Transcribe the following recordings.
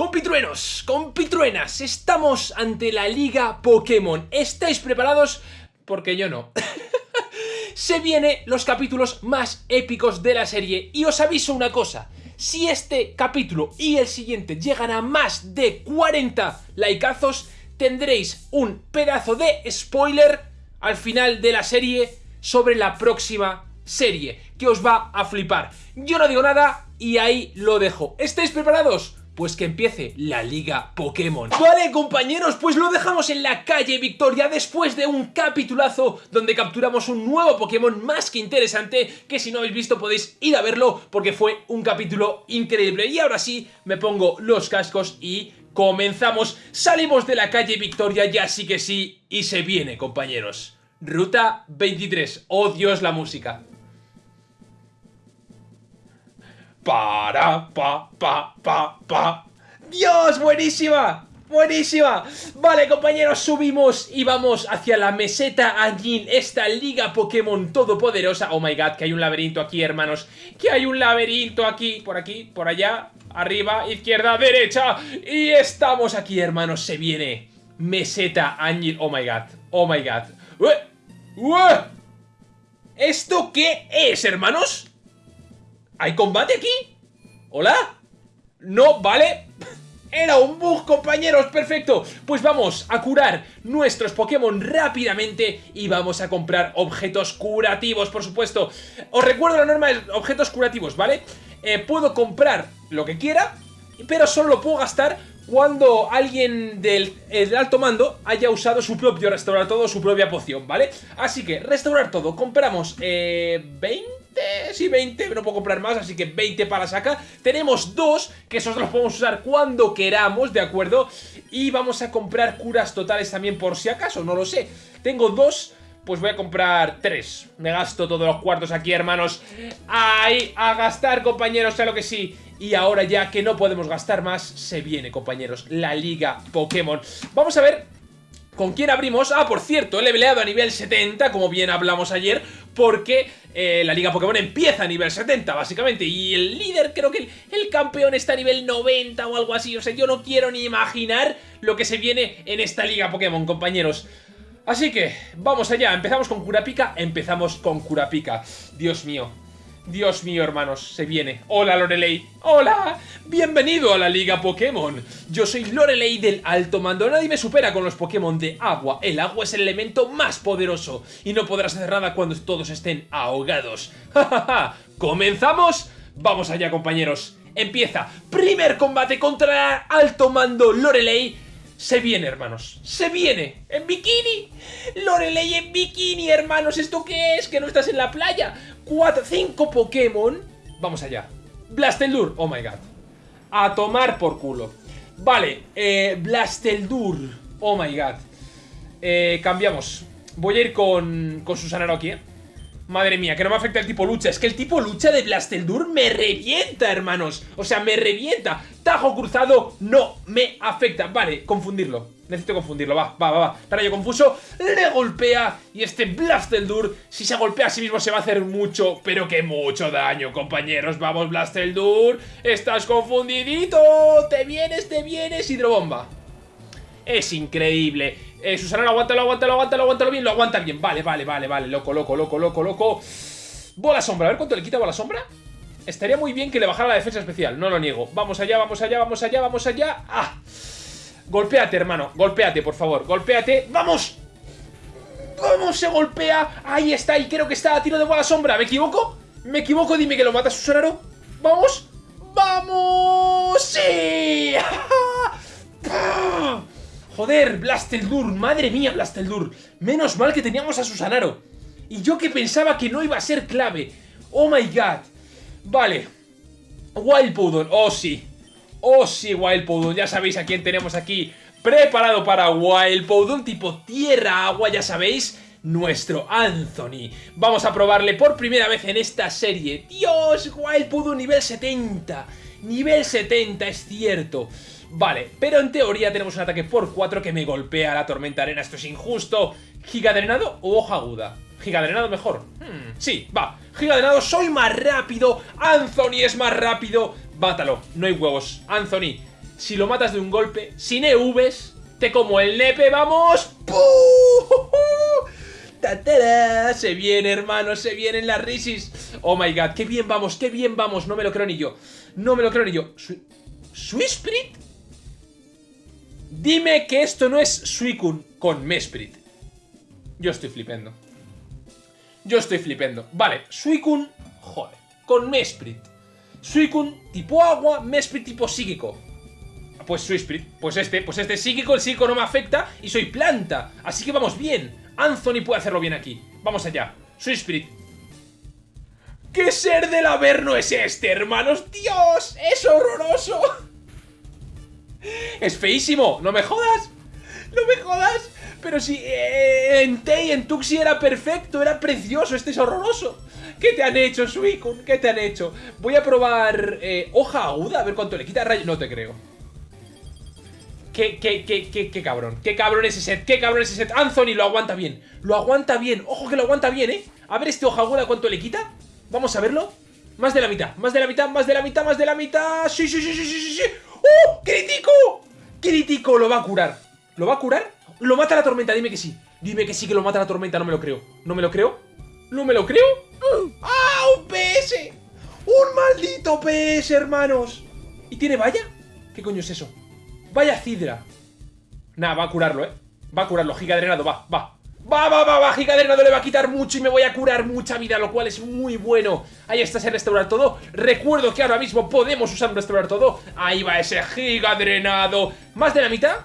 Compitruenos, compitruenas, estamos ante la Liga Pokémon. ¿Estáis preparados? Porque yo no. Se vienen los capítulos más épicos de la serie y os aviso una cosa. Si este capítulo y el siguiente llegan a más de 40 likeazos, tendréis un pedazo de spoiler al final de la serie sobre la próxima serie, que os va a flipar. Yo no digo nada y ahí lo dejo. ¿Estáis preparados? Pues que empiece la Liga Pokémon. Vale, compañeros, pues lo dejamos en la calle Victoria después de un capitulazo donde capturamos un nuevo Pokémon más que interesante, que si no habéis visto podéis ir a verlo porque fue un capítulo increíble. Y ahora sí, me pongo los cascos y comenzamos. Salimos de la calle Victoria, ya sí que sí, y se viene, compañeros. Ruta 23. Oh Dios, la música. Para, pa, pa, pa, pa. ¡Dios! ¡Buenísima! ¡Buenísima! Vale, compañeros, subimos y vamos hacia la meseta Anjin, esta liga Pokémon todopoderosa. Oh my god, que hay un laberinto aquí, hermanos. Que hay un laberinto aquí, por aquí, por allá, arriba, izquierda, derecha. Y estamos aquí, hermanos, se viene. Meseta Anjin, oh my god, oh my god. ¿Esto qué es, hermanos? ¿Hay combate aquí? ¿Hola? No, vale Era un bug, compañeros, perfecto Pues vamos a curar nuestros Pokémon rápidamente Y vamos a comprar objetos curativos, por supuesto Os recuerdo la norma de objetos curativos, ¿vale? Eh, puedo comprar lo que quiera Pero solo lo puedo gastar cuando alguien del, alto mando haya usado su propio restaurar todo, su propia poción, ¿vale? Así que, restaurar todo, compramos eh, 20 sí 20, no puedo comprar más, así que 20 para saca. Tenemos dos, que esos los podemos usar cuando queramos, ¿de acuerdo? Y vamos a comprar curas totales también por si acaso, no lo sé. Tengo dos, pues voy a comprar tres. Me gasto todos los cuartos aquí, hermanos. ¡Ay! A gastar, compañeros, claro que sí. Y ahora ya que no podemos gastar más, se viene, compañeros, la Liga Pokémon. Vamos a ver ¿Con quién abrimos? Ah, por cierto, he leveleado a nivel 70, como bien hablamos ayer, porque eh, la Liga Pokémon empieza a nivel 70, básicamente, y el líder, creo que el, campeón está a nivel 90 o algo así, o sea, yo no quiero ni imaginar lo que se viene en esta Liga Pokémon, compañeros. Así que, vamos allá, empezamos con Kurapika, empezamos con Kurapika. Dios mío, Dios mío, hermanos, se viene. Hola, Lorelei. ¡Hola! Bienvenido a la Liga Pokémon. Yo soy Lorelei del Alto Mando. Nadie me supera con los Pokémon de agua. El agua es el elemento más poderoso y no podrás hacer nada cuando todos estén ahogados. ¡Ja, comenzamos Vamos allá, compañeros. Empieza. Primer combate contra Alto Mando Lorelei. Se viene, hermanos. Se viene. En bikini. Lorelei en bikini, hermanos. ¿Esto qué es? Que no estás en la playa. 4, 5 Pokémon. Vamos allá. Blasteldur. Oh my god. A tomar por culo. Vale, eh, Blasteldur. Oh my god. Eh, cambiamos. Voy a ir con, con Susanaro aquí, eh. Madre mía, que no me afecta el tipo lucha. Es que el tipo lucha de Blasteldur me revienta, hermanos. O sea, me revienta. Tajo cruzado no me afecta. Vale, confundirlo. Necesito confundirlo, va, va, va, va. Rayo confuso, le golpea y este Blasteldur, si se golpea a sí mismo se va a hacer mucho, pero que mucho daño, compañeros. Vamos, Blasteldur, estás confundidito, te vienes, te vienes, hidrobomba. Es increíble. Eh, Susana, lo aguanta, lo aguanta, lo aguanta, lo aguanta bien, lo aguanta bien. Vale, vale, vale, vale, loco, loco, loco, loco, loco. Bola sombra, a ver cuánto le quita bola sombra. Estaría muy bien que le bajara la defensa especial, no lo niego. Vamos allá, vamos allá, vamos allá, vamos allá. ¡Ah! Golpéate, hermano, golpéate, por favor, golpéate. ¡Vamos! ¡Vamos! Se golpea. Ahí está, y creo que está a tiro de bola sombra. ¿Me equivoco? ¿Me equivoco? Dime que lo mata Susanaro. ¡Vamos! ¡Vamos! ¡Sí! Joder, Blasteldur, madre mía, Blasteldur. Menos mal que teníamos a Susanaro. Y yo que pensaba que no iba a ser clave. Oh my god. Vale. Wild Poudon, oh sí. Oh sí, Wild ya sabéis a quién tenemos aquí preparado para Wild tipo tierra-agua, ya sabéis nuestro Anthony. Vamos a probarle por primera vez en esta serie. ¡Dios! Wild nivel 70. Nivel 70, es cierto. Vale, pero en teoría tenemos un ataque por 4 que me golpea la tormenta arena. Esto es injusto. ¿Gigadrenado o hoja aguda? Gigadrenado mejor. Hmm, sí, va. Giga drenado, soy más rápido. Anthony es más rápido. Mátalo, no hay huevos. Anthony, si lo matas de un golpe, sin EVs, te como el nepe, vamos. Se viene, hermano, se vienen las risis. Oh my god, qué bien vamos, qué bien vamos. No me lo creo ni yo. No me lo creo ni yo. ¿Suisprit? Dime que esto no es Suicune con Mesprit. Yo estoy flipendo. Yo estoy flipendo. Vale, Suicune, joder, con Mesprit. Suicune tipo agua, Mesprit tipo psíquico. Pues Suisprit, pues este, pues este psíquico, el psíquico no me afecta y soy planta. Así que vamos bien. Anthony puede hacerlo bien aquí. Vamos allá. Suisprit. ¿Qué ser del Averno es este, hermanos? ¡Dios! ¡Es horroroso! ¡Es feísimo! ¡No me jodas! ¡No me jodas! Pero si eh, en Tei, en Tuxi era perfecto, era precioso, este es horroroso. ¿Qué te han hecho, Suicune? ¿Qué te han hecho? Voy a probar eh, hoja aguda, a ver cuánto le quita rayo. No te creo. ¿Qué, qué, qué, qué, qué cabrón? ¿Qué cabrón ese set? ¿Qué cabrón ese set? Anthony lo aguanta bien. Lo aguanta bien. Ojo que lo aguanta bien, ¿eh? A ver este hoja aguda cuánto le quita. Vamos a verlo. Más de la mitad, más de la mitad, más de la mitad, más de la mitad. Sí, sí, sí, sí, sí, sí. ¡Oh! ¡Crítico! ¡Crítico! Lo va a curar. ¿Lo va a curar? Lo mata la tormenta, dime que sí. Dime que sí que lo mata la tormenta, no me lo creo. ¿No me lo creo? ¿No me lo creo? ¡Ah! ¡Un PS! ¡Un maldito PS, hermanos! ¿Y tiene valla? ¿Qué coño es eso? Vaya Cidra. Nada, va a curarlo, ¿eh? Va a curarlo, giga drenado, va, va. Va, va, va, va, giga drenado le va a quitar mucho y me voy a curar mucha vida, lo cual es muy bueno. Ahí está ese restaurar todo. Recuerdo que ahora mismo podemos usar un restaurar todo. Ahí va ese giga drenado. Más de la mitad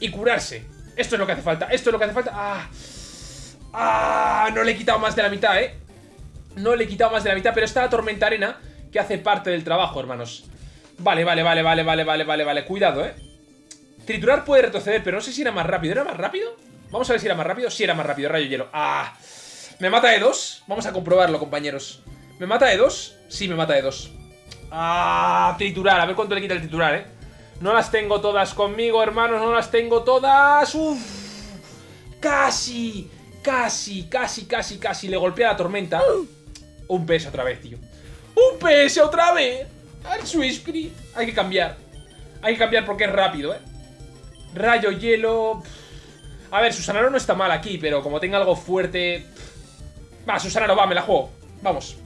y curarse. Esto es lo que hace falta, esto es lo que hace falta. ¡Ah! ¡Ah! No le he quitado más de la mitad, ¿eh? No le he quitado más de la mitad, pero está la tormenta arena que hace parte del trabajo, hermanos. Vale, vale, vale, vale, vale, vale, vale, vale. Cuidado, ¿eh? Triturar puede retroceder, pero no sé si era más rápido. ¿Era más rápido? Vamos a ver si era más rápido. Sí, era más rápido. Rayo hielo. ¡Ah! ¿Me mata de dos? Vamos a comprobarlo, compañeros. ¿Me mata de dos? Sí, me mata de dos. ¡Ah! Triturar. A ver cuánto le quita el triturar, ¿eh? No las tengo todas conmigo, hermanos. No las tengo todas. ¡Uf! ¡Casi! Casi, casi, casi, casi. Le golpea la tormenta. Un PS otra vez, tío. ¡Un PS otra vez! Al Swisprit. Hay que cambiar. Hay que cambiar porque es rápido, ¿eh? Rayo, hielo... A ver, Susanaro no está mal aquí, pero como tenga algo fuerte... Va, Susanaro, va, me la juego. Vamos.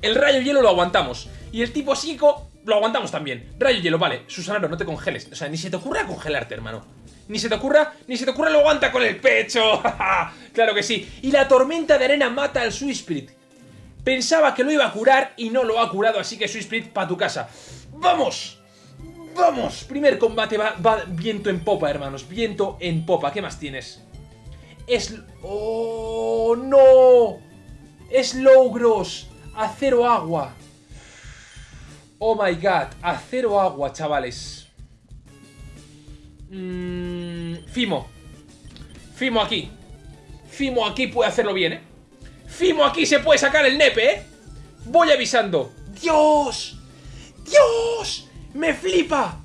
El rayo hielo lo aguantamos. Y el tipo psico lo aguantamos también. Rayo hielo, vale. Susanaro, no te congeles. O sea, ni se te ocurra congelarte, hermano. Ni se te ocurra, ni se te ocurra lo aguanta con el pecho. claro que sí. Y la tormenta de arena mata al Swisprit. Pensaba que lo iba a curar y no lo ha curado, así que Swisprit, para tu casa. ¡Vamos! ¡Vamos! Primer combate va, viento en popa, hermanos. Viento en popa. ¿Qué más tienes? Es... ¡Oh, no! Es Logros. Acero agua. Oh my god. Acero agua, chavales. Mm, Fimo. Fimo aquí. Fimo aquí puede hacerlo bien, ¿eh? Fimo aquí se puede sacar el nepe, ¿eh? Voy avisando. ¡Dios! ¡Dios! ¡Me flipa!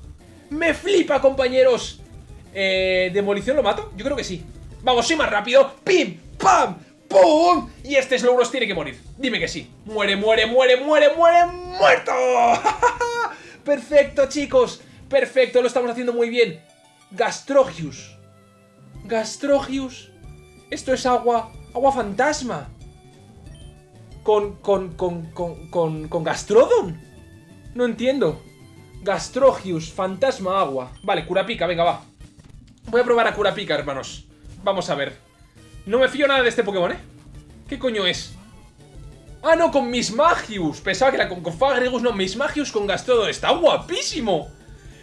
¡Me flipa, compañeros! Eh, ¿Demolición lo mato? Yo creo que sí. Vamos, soy más rápido. ¡Pim! ¡Pam! ¡Pum! Y este Slowbros tiene que morir. Dime que sí. Muere, muere, muere, muere, muere, muerto. Perfecto, chicos. Perfecto, lo estamos haciendo muy bien. Gastrogius. Gastrogius. Esto es agua. Agua fantasma. Con, con, con, con, con, con Gastrodon. No entiendo. Gastrogius, fantasma agua. Vale, Curapica, venga, va. Voy a probar a Curapica, hermanos. Vamos a ver. No me fío nada de este Pokémon, ¿eh? ¿Qué coño es? Ah, no, con Mismagius. Pensaba que era con, con no, Mismagius con Gastrodon. Está guapísimo.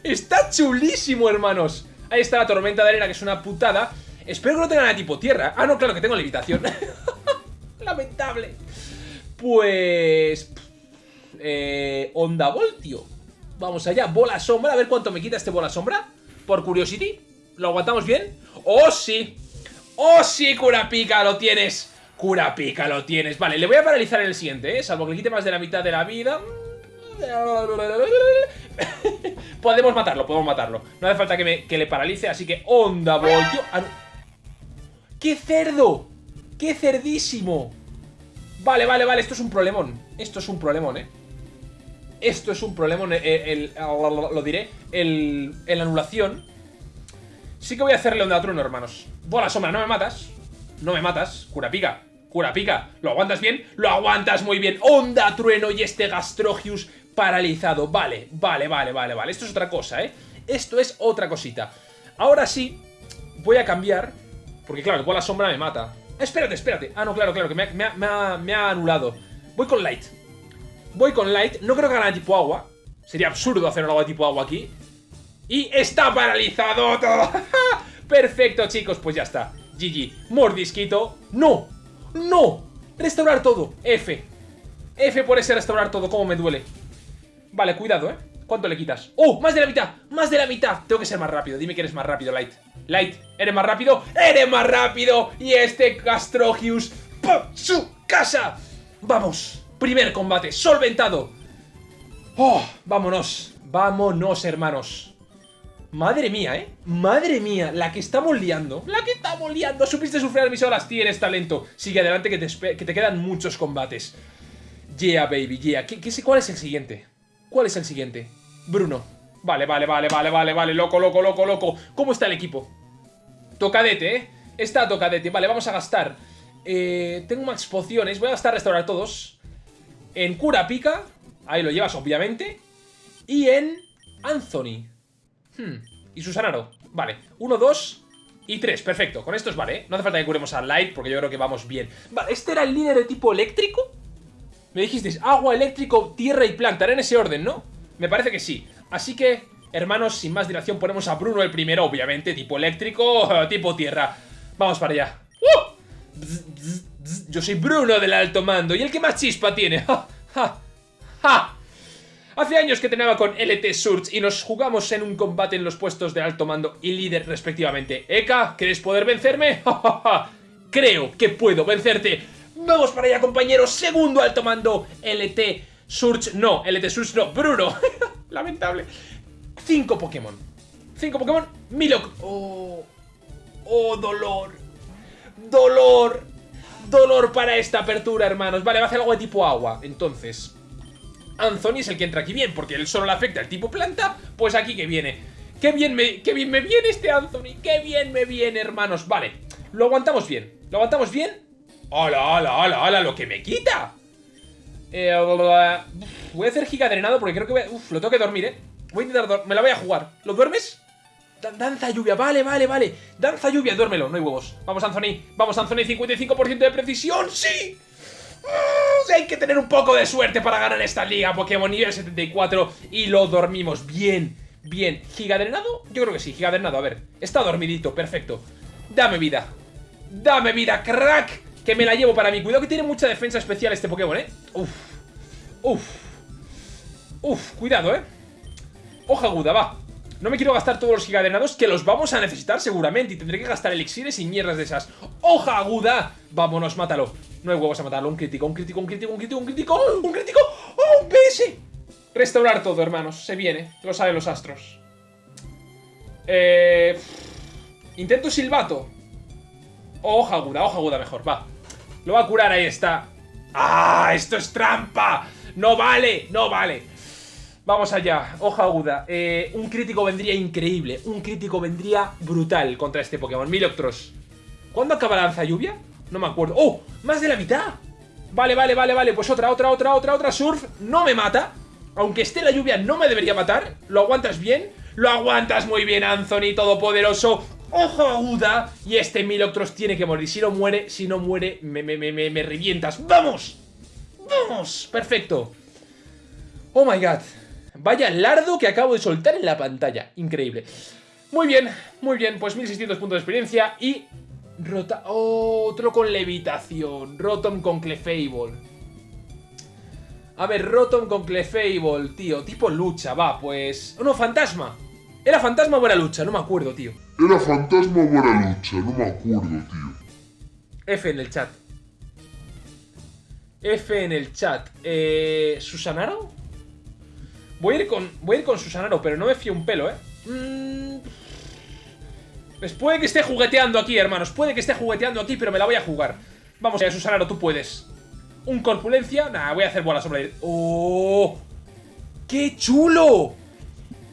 Está chulísimo, hermanos. Ahí está la tormenta de arena, que es una putada. Espero que no tenga nada tipo tierra. Ah, no, claro que tengo levitación. Lamentable. Pues... Eh, Onda Voltio. Vamos allá, bola sombra, a ver cuánto me quita este bola sombra Por curiosity, ¿lo aguantamos bien? ¡Oh, sí! ¡Oh, sí, Curapica, lo tienes! Curapica, lo tienes Vale, le voy a paralizar en el siguiente, ¿eh? Salvo que le quite más de la mitad de la vida Podemos matarlo, podemos matarlo No hace falta que, me, que le paralice, así que onda ah, ¡Qué cerdo! ¡Qué cerdísimo! Vale, vale, vale, esto es un problemón. Esto es un problemón, ¿eh? Esto es un problemón, eh, el, lo diré, el, el anulación. Sí que voy a hacerle onda trueno, hermanos. Bola sombra, no me matas. No me matas. Cura pica. Cura pica. ¿Lo aguantas bien? Lo aguantas muy bien. Onda trueno y este Gastrogius paralizado. Vale, vale, vale, vale, vale. Esto es otra cosa, ¿eh? Esto es otra cosita. Ahora sí, voy a cambiar. Porque claro, bola sombra me mata. Espérate, espérate. Ah, no, claro, claro, que me ha, anulado. Voy con Light. Voy con Light. No creo que haga tipo agua. Sería absurdo hacer un agua tipo agua aquí. Y está paralizado todo. Perfecto, chicos, pues ya está. GG. Mordisquito. ¡No! ¡No! Restaurar todo. F. F por ese restaurar todo. ¿Cómo me duele? Vale, cuidado, ¿eh? ¿Cuánto le quitas? ¡Oh! ¡Más de la mitad! ¡Más de la mitad! Tengo que ser más rápido. Dime que eres más rápido, Light. Light, ¿eres más rápido? ¡Eres más rápido! Y este Castrogius... ¡Su casa! ¡Vamos! Primer combate, solventado. ¡Oh! ¡Vámonos! ¡Vámonos, hermanos! Madre mía, ¿eh? Madre mía, la que estamos liando. La que estamos liando. Supiste sufrir mis horas, tienes talento. Sigue adelante que te, que te quedan muchos combates. Yeah, baby, yeah. ¿Qué, qué, ¿Cuál es el siguiente? ¿Cuál es el siguiente? Bruno. Vale, vale, vale, vale, vale, vale. Loco, loco, loco, loco. ¿Cómo está el equipo? Tocadete, ¿eh? Está tocadete. Vale, vamos a gastar. Eh, tengo más pociones. Voy a gastar restaurar todos. En cura pica. Ahí lo llevas, obviamente. Y en Anthony. Hmm. Y Susanaro. Vale. Uno, dos y tres. Perfecto. Con estos vale. No hace falta que curemos a Light porque yo creo que vamos bien. Vale, ¿este era el líder de tipo eléctrico? Me dijisteis agua, eléctrico, tierra y planta. Era en ese orden, ¿no? Me parece que sí. Así que, hermanos, sin más dilación ponemos a Bruno el primero, obviamente. Tipo eléctrico, tipo tierra. Vamos para allá. ¡Uh! Yo soy Bruno del alto mando y el que más chispa tiene. ¡Ja! ¡Ja! ¡Ja! Hace años que tenía con LT Surge y nos jugamos en un combate en los puestos de alto mando y líder respectivamente. Eka, ¿quieres poder vencerme? Creo que puedo vencerte. Vamos para allá, compañeros. Segundo alto mando, LT Surge. No, LT Surge no, Bruno. Lamentable. Cinco Pokémon. Cinco Pokémon. Milok. Oh. Oh, dolor. Dolor. Dolor para esta apertura, hermanos. Vale, va a hacer algo de tipo agua. Entonces, Anthony es el que entra aquí bien, porque él solo le afecta al tipo planta, pues aquí que viene. ¡Qué bien me, qué bien me viene este Anthony! ¡Qué bien me viene, hermanos! Vale, lo aguantamos bien. ¿Lo aguantamos bien? ¡Hala, hala, hala, hala! ¡Lo que me quita! Eh, voy a hacer giga drenado porque creo que voy a... Uf, lo tengo que dormir, ¿eh? Voy a intentar... Me la voy a jugar. ¿Lo duermes? danza lluvia, vale, vale, vale. Danza lluvia, duérmelo, no hay huevos. Vamos, Anthony. Vamos, Anthony, 55% de precisión. ¡Sí! Hay que tener un poco de suerte para ganar esta liga Pokémon nivel 74 y lo dormimos bien, bien. ¿Gigadrenado? Yo creo que sí, gigadrenado, a ver. Está dormidito, perfecto. Dame vida. Dame vida, crack. Que me la llevo para mí. Cuidado que tiene mucha defensa especial este Pokémon, ¿eh? Uf. Uf. Uf, cuidado, ¿eh? Hoja aguda, va. No me quiero gastar todos los gigadrenados que los vamos a necesitar seguramente y tendré que gastar elixires y mierdas de esas. ¡Hoja aguda! Vámonos, mátalo. No hay huevos a matarlo. Un crítico, un crítico, un crítico, un crítico, un crítico, un crítico. ¡Oh, un PS! Restaurar todo, hermanos. Se viene. Lo saben los astros. Eh... Intento silbato. Hoja aguda, hoja aguda mejor, va. Lo va a curar, ahí está. ¡Ah! ¡Esto es trampa! ¡No vale! ¡No vale! Vamos allá, hoja aguda. Eh, un crítico vendría increíble. Un crítico vendría brutal contra este Pokémon. Miloctros. ¿Cuándo acaba la lanza lluvia? No me acuerdo. ¡Oh! ¡Más de la mitad! Vale, vale, vale, vale. Pues otra, otra, otra, otra, otra. Surf no me mata. Aunque esté la lluvia, no me debería matar. ¿Lo aguantas bien? Lo aguantas muy bien, Anthony, todopoderoso. Hoja aguda. Y este Miloctros tiene que morir. Si no muere, si no muere, me, me, me, me revientas. ¡Vamos! ¡Vamos! Perfecto. Oh my god. Vaya lardo que acabo de soltar en la pantalla. Increíble. Muy bien, muy bien. Pues 1600 puntos de experiencia y... Rota... otro con levitación. Rotom con Clefable. A ver, Rotom con Clefable, tío. Tipo lucha, va, pues... Oh, no, fantasma. ¿Era fantasma o era lucha? No me acuerdo, tío. Era fantasma o era lucha, no me acuerdo, tío. F en el chat. F en el chat. Eh, ¿Susanaro? Voy a ir con, voy a ir con Susanaro, pero no me fío un pelo, ¿eh? Mm. Pues puede que esté jugueteando aquí, hermanos. Puede que esté jugueteando aquí, pero me la voy a jugar. Vamos allá, Susanaro, tú puedes. Un corpulencia. Nah, voy a hacer bola sombra. ¡Oh! ¡Qué chulo!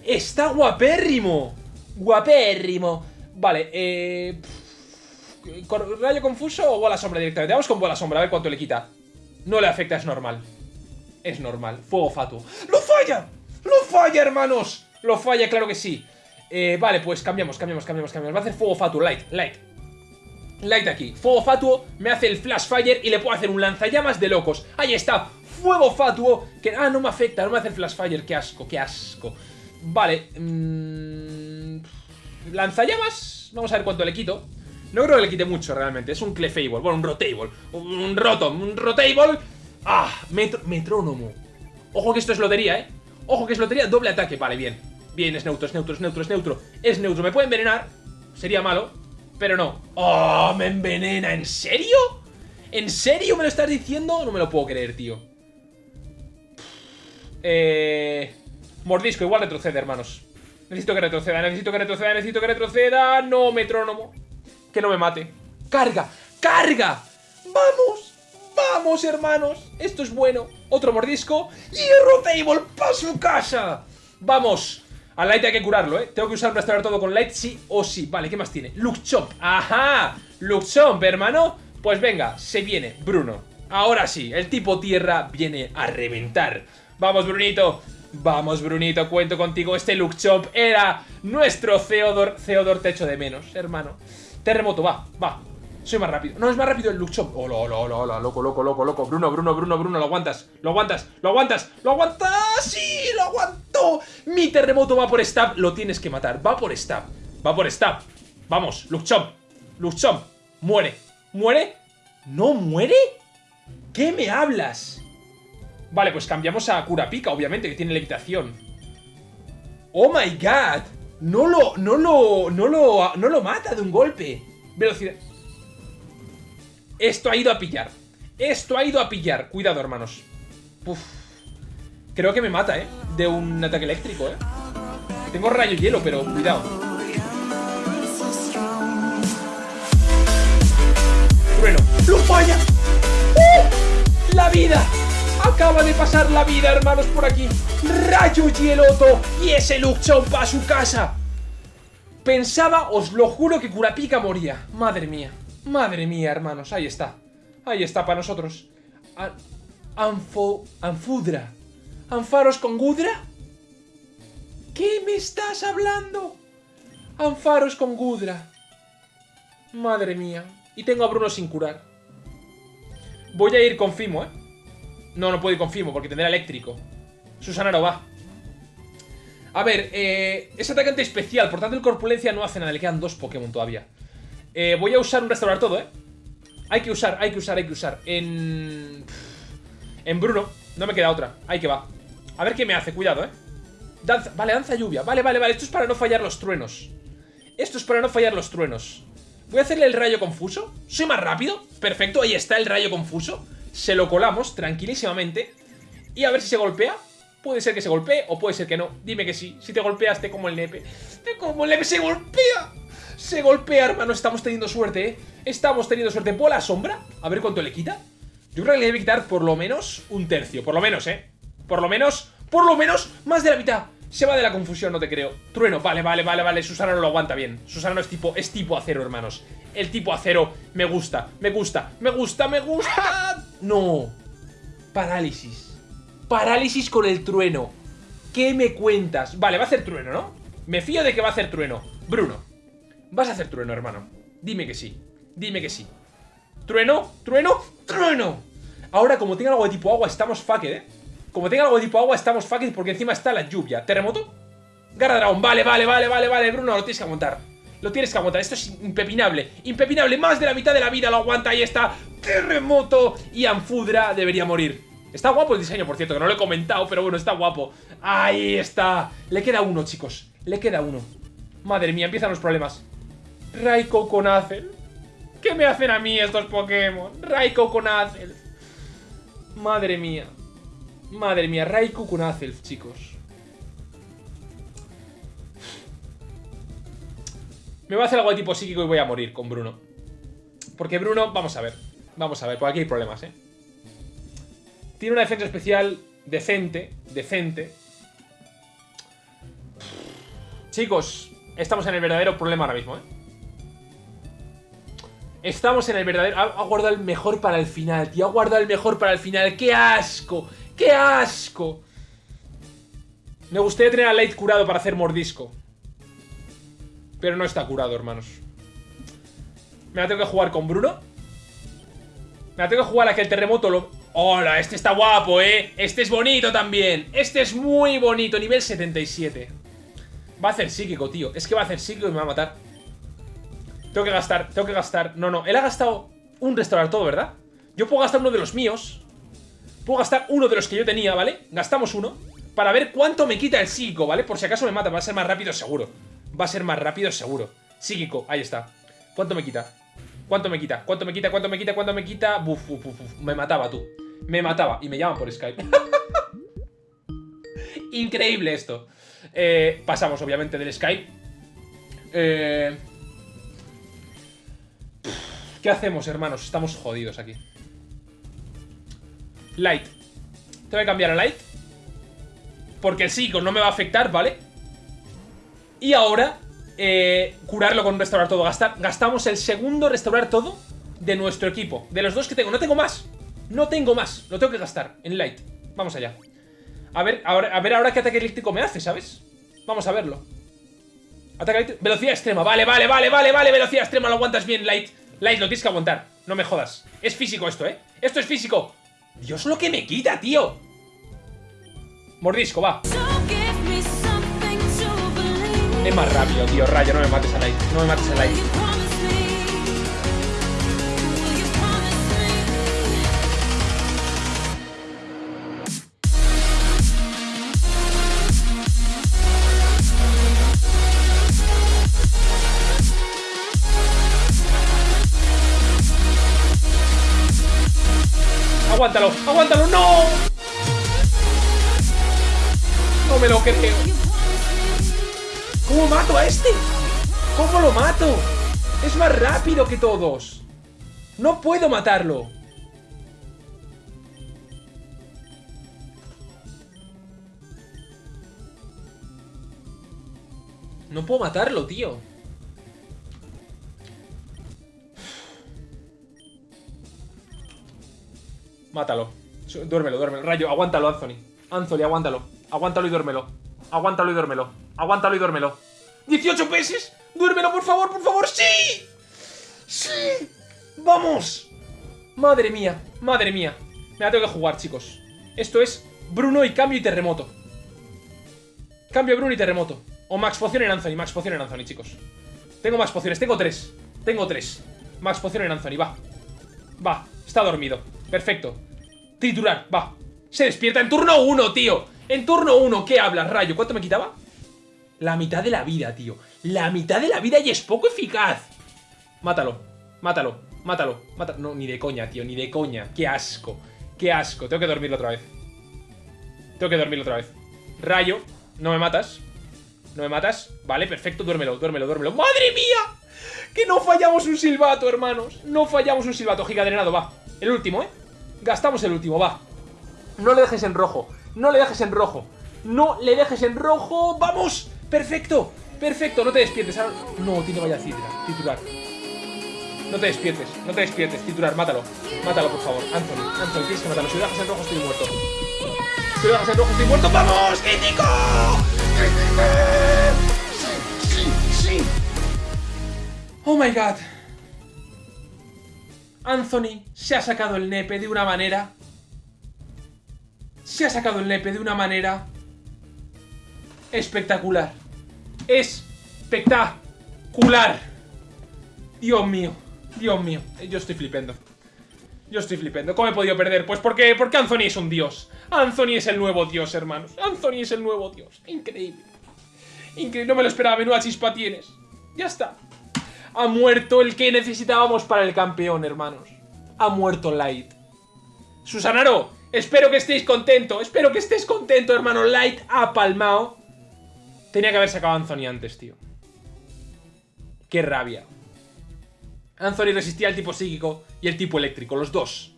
Está guapérrimo. Guapérrimo. Vale, eh... ¿Rayo confuso o bola sombra directamente? Vamos con bola sombra, a ver cuánto le quita. No le afecta, es normal. Es normal. Fuego fatuo. ¡Lo falla! ¡Lo falla, hermanos! Lo falla, claro que sí. Eh, vale, pues cambiamos, cambiamos, cambiamos, cambiamos. Va a hacer fuego fatuo, light, light. Light aquí. Fuego fatuo, me hace el flash fire y le puedo hacer un lanzallamas de locos. Ahí está. Fuego fatuo. Que, ah, no me afecta, no me hace el flash fire. Qué asco, qué asco. Vale. Mmm, lanzallamas. Vamos a ver cuánto le quito. No creo que le quite mucho realmente. Es un Clefable. Bueno, un Rotable. Un Rotom. Un Rotable. Ah, metrónomo. Ojo que esto es lotería, ¿eh? Ojo que es lotería. Doble ataque. Vale, bien. Bien, es neutro, es neutro, es neutro, es neutro. Es neutro. Me puede envenenar. Sería malo. Pero no. ¡Oh! ¡Me envenena! ¿En serio? ¿En serio me lo estás diciendo? No me lo puedo creer, tío. Eh... Mordisco. Igual retrocede, hermanos. Necesito que retroceda, necesito que retroceda, necesito que retroceda. No, metrónomo. Que no me mate. ¡Carga! ¡Carga! ¡Vamos! ¡Vamos, hermanos! Esto es bueno. Otro mordisco. ¡Hierro Table para su casa! ¡Vamos! Al Light hay que curarlo, ¿eh? Tengo que usar restaurar todo con Light sí o sí. Vale, ¿qué más tiene? Luke Chomp. ¡Ajá! Luke Chomp, hermano. Pues venga, se viene Bruno. Ahora sí, el tipo tierra viene a reventar. Vamos, Brunito. Vamos, Brunito, cuento contigo. Este Luke Chomp era nuestro Theodor. Theodor te echo de menos, hermano. Terremoto, va, va. Soy más rápido. No, es más rápido el Luke Chomp. Hola, hola, hola, hola. Loco, loco, loco, loco. Bruno, Bruno, Bruno, Bruno. Lo aguantas. Lo aguantas. Lo aguantas. Lo aguantas. ¡Sí! ¡Lo aguanto! Mi terremoto va por stab. Lo tienes que matar. Va por stab. Va por stab. Vamos, Luke Chomp. Luke Chomp. Muere. ¿Muere? ¿No muere? ¿Qué me hablas? Vale, pues cambiamos a Kurapika, obviamente, que tiene levitación. ¡Oh, my God! No lo, no lo, no lo, no lo mata de un golpe. Velocidad. Esto ha ido a pillar. Esto ha ido a pillar. Cuidado, hermanos. Uf. Creo que me mata, ¿eh? De un ataque eléctrico, ¿eh? Tengo rayo hielo, pero cuidado. Trueno. ¡Lo falla! ¡Uh! ¡La vida! Acaba de pasar la vida, hermanos, por aquí. Rayo Hieloto y ese Luchón va a su casa. Pensaba, os lo juro, que Kurapika moría. Madre mía. Madre mía, hermanos. Ahí está. Ahí está para nosotros. Anfo... Anfudra. ¿Anfaros con Gudra? ¿Qué me estás hablando? Anfaros con Gudra. Madre mía. Y tengo a Bruno sin curar. Voy a ir con Fimo, ¿eh? No, no puedo ir con Fimo porque tendrá eléctrico. Susana no va. A ver, eh, es atacante especial, por tanto el Corpulencia no hace nada, le quedan dos Pokémon todavía. Eh, voy a usar un restaurar todo, ¿eh? Hay que usar, hay que usar, hay que usar. En... En Bruno, no me queda otra, ahí que va. A ver qué me hace, cuidado, ¿eh? Danza, vale, danza lluvia, vale, vale, vale, esto es para no fallar los truenos. Esto es para no fallar los truenos. Voy a hacerle el rayo confuso. Soy más rápido, perfecto, ahí está el rayo confuso. Se lo colamos tranquilísimamente. Y a ver si se golpea. Puede ser que se golpee o puede ser que no. Dime que sí. Si te golpeas, te como el nepe. Como el nepe. ¡Se golpea! Se golpea, hermano. Estamos teniendo suerte, ¿eh? Estamos teniendo suerte. ¿Bola sombra? A ver cuánto le quita. Yo creo que le debe quitar por lo menos un tercio. Por lo menos, ¿eh? Por lo menos, por lo menos, más de la mitad. Se va de la confusión, no te creo. Trueno, vale, vale, vale, vale. Susana no lo aguanta bien. Susana no es tipo, es tipo acero, hermanos. El tipo acero me gusta, me gusta, me gusta, me gusta. No. Parálisis. Parálisis con el trueno. ¿Qué me cuentas? Vale, va a hacer trueno, ¿no? Me fío de que va a hacer trueno. Bruno, vas a hacer trueno, hermano. Dime que sí. Dime que sí. ¿Trueno? ¿Trueno? ¡Trueno! Ahora, como tenga algo de tipo agua, estamos fucked, ¿eh? Como tenga algo de tipo agua, estamos fucked porque encima está la lluvia. ¿Terremoto? Garra dragón. Vale, vale, vale, vale, vale. Bruno, lo tienes que aguantar. Lo tienes que aguantar. Esto es impepinable. Impepinable. Más de la mitad de la vida lo aguanta. Ahí está. Terremoto. Y Anfudra debería morir. Está guapo el diseño, por cierto, que no lo he comentado, pero bueno, está guapo. Ahí está. Le queda uno, chicos. Le queda uno. Madre mía, empiezan los problemas. Raiko con Azel. ¿Qué me hacen a mí estos Pokémon? Raiko con Azel. Madre mía. Madre mía, Raikou con Azelf, chicos. Me va a hacer algo de tipo psíquico y voy a morir con Bruno. Porque Bruno, vamos a ver. Vamos a ver, por aquí hay problemas, ¿eh? Tiene una defensa especial decente, decente. Chicos, estamos en el verdadero problema ahora mismo, ¿eh? Estamos en el verdadero... Ha, guardado el mejor para el final, tío. Ha guardado el mejor para el final. ¡Qué asco! ¡Qué asco! Me gustaría tener a Light curado para hacer mordisco. Pero no está curado, hermanos. Me la tengo que jugar con Bruno. Me la tengo que jugar a que terremoto. ¡Hola! Este está guapo, ¿eh? Este es bonito también. Este es muy bonito. Nivel 77. Va a hacer psíquico, tío. Es que va a hacer psíquico y me va a matar. Tengo que gastar, tengo que gastar. No, no. Él ha gastado un restaurar todo, ¿verdad? Yo puedo gastar uno de los míos. Puedo gastar uno de los que yo tenía, ¿vale? Gastamos uno. Para ver cuánto me quita el psíquico, ¿vale? Por si acaso me mata. Va a ser más rápido, seguro. Va a ser más rápido, seguro. Psíquico, ahí está. ¿Cuánto me quita? ¿Cuánto me quita? ¿Cuánto me quita? ¿Cuánto me quita? ¿Cuánto me quita? Buf, buf, buf, buf. Me mataba tú. Me mataba. Y me llaman por Skype. Increíble esto. Eh, pasamos, obviamente, del Skype. Eh... ¿Qué hacemos, hermanos? Estamos jodidos aquí. Light. Tengo que cambiar a Light. Porque el psico no me va a afectar, ¿vale? Y ahora, eh, curarlo con restaurar todo. Gastar, gastamos el segundo restaurar todo de nuestro equipo. De los dos que tengo. No tengo más. No tengo más. Lo tengo que gastar en Light. Vamos allá. A ver, ahora, a ver ahora qué ataque eléctrico me hace, ¿sabes? Vamos a verlo. Ataque eléctrico. Velocidad extrema. Vale, vale, vale, vale, vale. Velocidad extrema. Lo aguantas bien, Light. Light, lo tienes que aguantar. No me jodas. Es físico esto, ¿eh? Esto es físico. Dios, lo que me quita, tío. Mordisco, va. Es más rápido, tío. Rayo, no me mates a Light. No me mates a Light. Aguántalo, aguántalo, no. No me lo creo. ¿Cómo mato a este? ¿Cómo lo mato? Es más rápido que todos. No puedo matarlo. No puedo matarlo, tío. Mátalo. Duérmelo, duérmelo. Rayo, aguántalo, Anthony. Anthony, aguántalo. Aguántalo y duérmelo. Aguántalo y duérmelo. Aguántalo y duérmelo. ¡18 pesos! ¡Duérmelo, por favor, por favor! ¡Sí! ¡Sí! ¡Vamos! Madre mía, madre mía. Me la tengo que jugar, chicos. Esto es Bruno y cambio y terremoto. Cambio Bruno y terremoto. O Max Poción en Anthony. Max Poción en Anthony, chicos. Tengo más pociones. Tengo tres. Tengo tres. Max Poción en Anthony. Va. Va. Está dormido. Perfecto. Titular. Va. Se despierta en turno 1, tío. En turno 1. ¿Qué hablas, Rayo? ¿Cuánto me quitaba? La mitad de la vida, tío. La mitad de la vida y es poco eficaz. Mátalo. Mátalo. Mátalo. Mátalo. No, ni de coña, tío. Ni de coña. Qué asco. Qué asco. Tengo que dormirlo otra vez. Tengo que dormirlo otra vez. Rayo. No me matas. ¿No me matas? Vale, perfecto, duérmelo, duérmelo, duérmelo ¡Madre mía! Que no fallamos un silbato, hermanos No fallamos un silbato, giga drenado, va El último, ¿eh? Gastamos el último, va No le dejes en rojo No le dejes en rojo No le dejes en rojo ¡Vamos! ¡Perfecto! ¡Perfecto! No te despiertes ahora... No, tiene vaya titular, titular No te despiertes, no te despiertes Titular, mátalo Mátalo, por favor Anthony, Anthony, tienes que matarlo Si lo dejas en rojo estoy muerto Si lo dejas en rojo estoy muerto ¡Vamos! ¡Crítico! Sí, sí, sí. Oh my god. Anthony se ha sacado el nepe de una manera. Se ha sacado el nepe de una manera. Espectacular. Espectacular. Dios mío. Dios mío. Yo estoy flipando. Yo estoy flipando. ¿Cómo he podido perder? Pues porque, porque Anthony es un dios. Anthony es el nuevo dios, hermanos. Anthony es el nuevo dios. Increíble. Increíble. No me lo esperaba. Menuda chispa tienes. Ya está. Ha muerto el que necesitábamos para el campeón, hermanos. Ha muerto Light. Susanaro, espero que estéis contento. Espero que estés contento, hermano. Light ha palmado. Tenía que haber sacado a Anthony antes, tío. Qué rabia. Anthony resistía al tipo psíquico y el tipo eléctrico, los dos.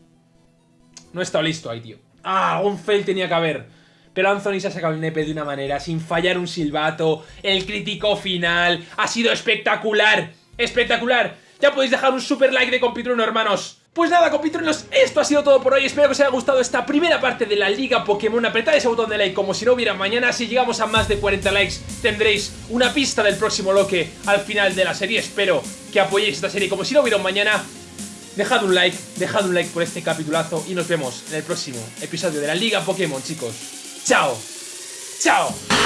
No he estado listo ahí, tío. Ah, algún fail tenía que haber. Pero Anthony se ha sacado el nepe de una manera, sin fallar un silbato. El crítico final ha sido espectacular. Espectacular. Ya podéis dejar un super like de Compitruno, hermanos. Pues nada, compitruenos, esto ha sido todo por hoy. Espero que os haya gustado esta primera parte de la Liga Pokémon. Apretad ese botón de like como si no hubiera mañana. Si llegamos a más de 40 likes, tendréis una pista del próximo loque al final de la serie. Espero que apoyéis esta serie como si no hubiera mañana. Dejad un like, dejad un like por este capitulazo y nos vemos en el próximo episodio de la Liga Pokémon, chicos. ¡Chao! ¡Chao!